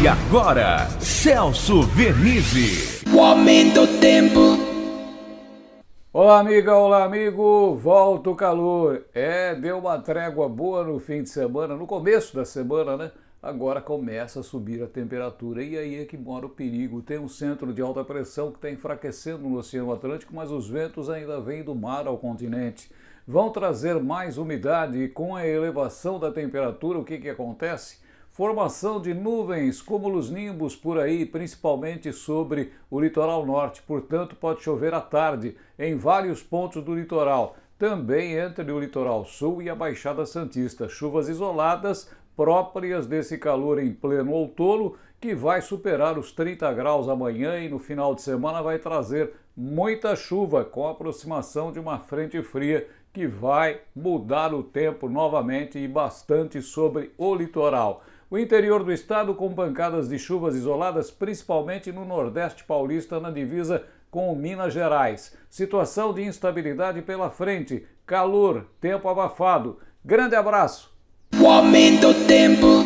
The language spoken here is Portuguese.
E agora, Celso Vernizzi. O aumento do tempo. Olá, amiga, olá, amigo. Volta o calor. É, deu uma trégua boa no fim de semana, no começo da semana, né? Agora começa a subir a temperatura e aí é que mora o perigo. Tem um centro de alta pressão que está enfraquecendo no Oceano Atlântico, mas os ventos ainda vêm do mar ao continente. Vão trazer mais umidade e com a elevação da temperatura, o que, que acontece? Formação de nuvens, cúmulos nimbos por aí, principalmente sobre o litoral norte. Portanto, pode chover à tarde em vários pontos do litoral. Também entre o litoral sul e a Baixada Santista. Chuvas isoladas próprias desse calor em pleno outono, que vai superar os 30 graus amanhã e no final de semana vai trazer muita chuva com a aproximação de uma frente fria que vai mudar o tempo novamente e bastante sobre o litoral. O interior do estado com pancadas de chuvas isoladas, principalmente no Nordeste Paulista, na divisa com Minas Gerais. Situação de instabilidade pela frente, calor, tempo abafado. Grande abraço! O aumento tempo.